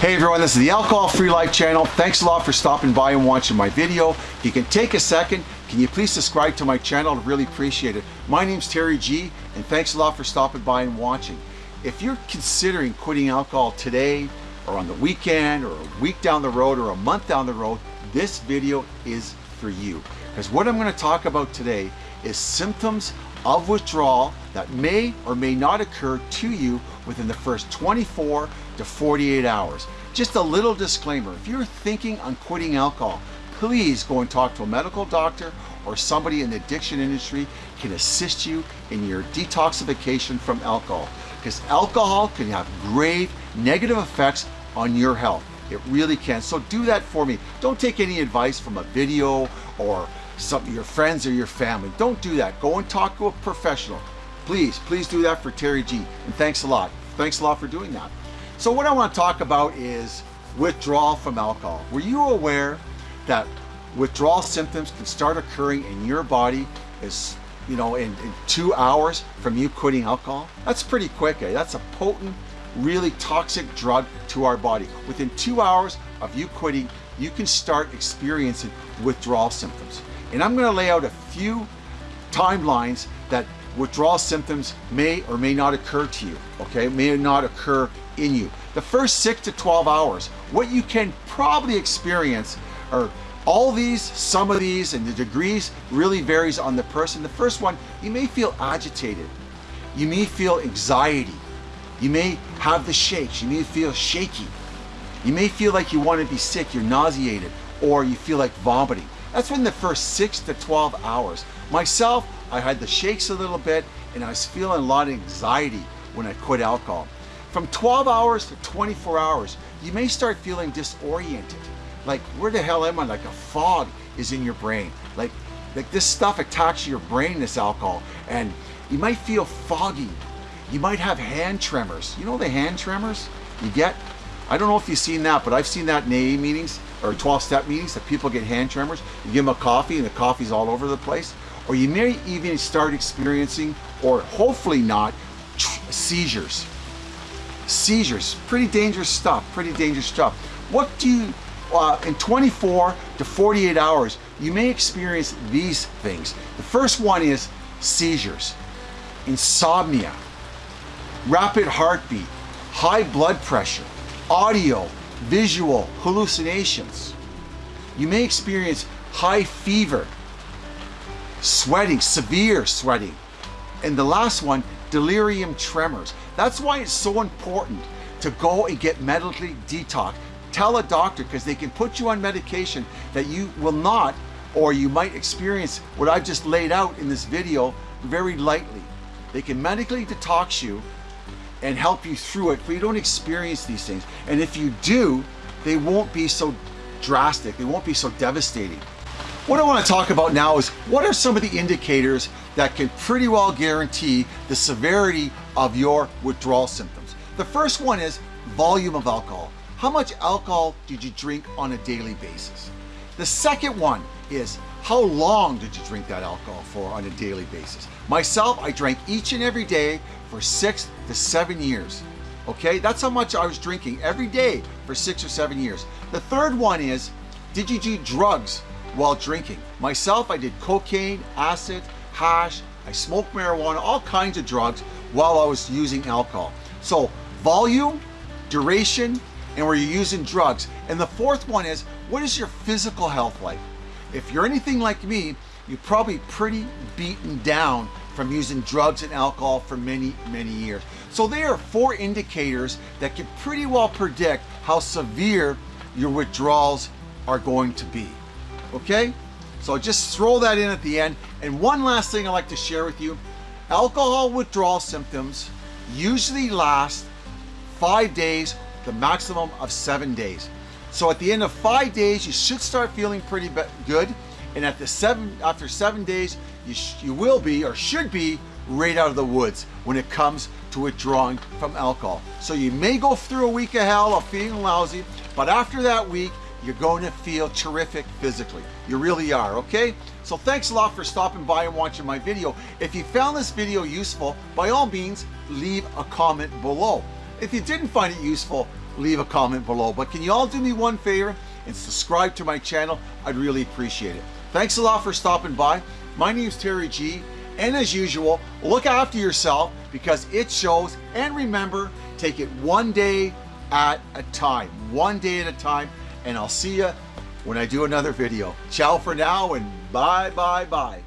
Hey everyone, this is the Alcohol Free Life channel. Thanks a lot for stopping by and watching my video. If you can take a second, can you please subscribe to my channel? I'd really appreciate it. My name's Terry G and thanks a lot for stopping by and watching. If you're considering quitting alcohol today or on the weekend or a week down the road or a month down the road, this video is for you. Because what I'm going to talk about today is symptoms of withdrawal that may or may not occur to you within the first 24 to 48 hours. Just a little disclaimer, if you're thinking on quitting alcohol, please go and talk to a medical doctor or somebody in the addiction industry can assist you in your detoxification from alcohol because alcohol can have grave negative effects on your health. It really can. So do that for me. Don't take any advice from a video or some your friends or your family. Don't do that. Go and talk to a professional. Please, please do that for Terry G. And thanks a lot. Thanks a lot for doing that. So what I want to talk about is withdrawal from alcohol. Were you aware that withdrawal symptoms can start occurring in your body as you know in, in two hours from you quitting alcohol? That's pretty quick. Eh? That's a potent, really toxic drug to our body. Within two hours of you quitting, you can start experiencing withdrawal symptoms. And I'm going to lay out a few timelines that withdrawal symptoms may or may not occur to you, okay? May not occur in you. The first six to 12 hours, what you can probably experience are all these, some of these, and the degrees really varies on the person. The first one, you may feel agitated. You may feel anxiety. You may have the shakes. You may feel shaky. You may feel like you want to be sick, you're nauseated, or you feel like vomiting. That's within the first six to 12 hours. Myself, I had the shakes a little bit and I was feeling a lot of anxiety when I quit alcohol. From 12 hours to 24 hours, you may start feeling disoriented. Like, where the hell am I? Like a fog is in your brain. Like, like this stuff attacks your brain, this alcohol, and you might feel foggy. You might have hand tremors. You know the hand tremors you get? I don't know if you've seen that, but I've seen that in AA meetings or 12-step meetings that people get hand tremors. You give them a coffee and the coffee's all over the place. Or you may even start experiencing, or hopefully not, seizures. Seizures, pretty dangerous stuff, pretty dangerous stuff. What do you, uh, in 24 to 48 hours, you may experience these things. The first one is seizures, insomnia, rapid heartbeat, high blood pressure, audio, visual hallucinations. You may experience high fever, sweating, severe sweating. And the last one, delirium tremors. That's why it's so important to go and get medically detox. Tell a doctor because they can put you on medication that you will not or you might experience what I've just laid out in this video very lightly. They can medically detox you and help you through it, but you don't experience these things. And if you do, they won't be so drastic, they won't be so devastating. What I want to talk about now is what are some of the indicators that can pretty well guarantee the severity of your withdrawal symptoms. The first one is volume of alcohol. How much alcohol did you drink on a daily basis? The second one is how long did you drink that alcohol for on a daily basis? Myself, I drank each and every day for six to seven years. Okay, that's how much I was drinking every day for six or seven years. The third one is, did you do drugs while drinking? Myself, I did cocaine, acid, hash, I smoked marijuana, all kinds of drugs while I was using alcohol. So volume, duration, and where you're using drugs. And the fourth one is, what is your physical health like? If you're anything like me, you're probably pretty beaten down from using drugs and alcohol for many, many years. So there are four indicators that can pretty well predict how severe your withdrawals are going to be. Okay? So just throw that in at the end. And one last thing I'd like to share with you. Alcohol withdrawal symptoms usually last five days, the maximum of seven days. So at the end of five days, you should start feeling pretty good. And at the seven, after seven days, you, you will be or should be right out of the woods when it comes to withdrawing from alcohol. So you may go through a week of hell of feeling lousy, but after that week, you're going to feel terrific physically. You really are, okay? So thanks a lot for stopping by and watching my video. If you found this video useful, by all means, leave a comment below. If you didn't find it useful, leave a comment below. But can you all do me one favor and subscribe to my channel? I'd really appreciate it. Thanks a lot for stopping by. My name is Terry G. And as usual, look after yourself because it shows. And remember, take it one day at a time. One day at a time. And I'll see you when I do another video. Ciao for now and bye, bye, bye.